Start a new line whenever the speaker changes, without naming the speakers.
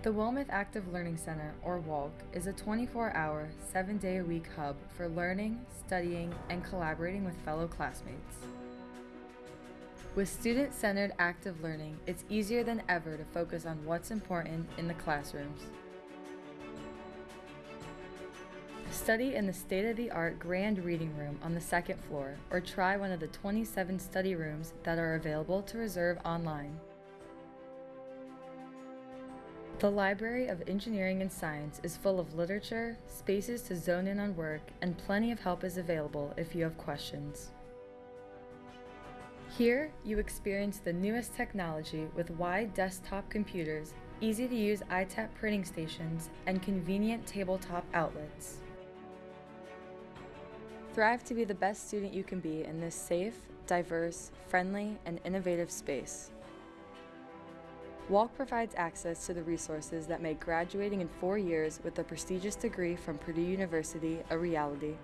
The Wilmeth Active Learning Center, or WALC, is a 24 hour, 7 day a week hub for learning, studying, and collaborating with fellow classmates. With student centered active learning, it's easier than ever to focus on what's important in the classrooms. Study in the state of the art Grand Reading Room on the second floor, or try one of the 27 study rooms that are available to reserve online. The Library of Engineering and Science is full of literature, spaces to zone in on work, and plenty of help is available if you have questions. Here, you experience the newest technology with wide desktop computers, easy to use ITAP printing stations, and convenient tabletop outlets. Thrive to be the best student you can be in this safe, diverse, friendly, and innovative space. WALC provides access to the resources that make graduating in four years with a prestigious degree from Purdue University a reality.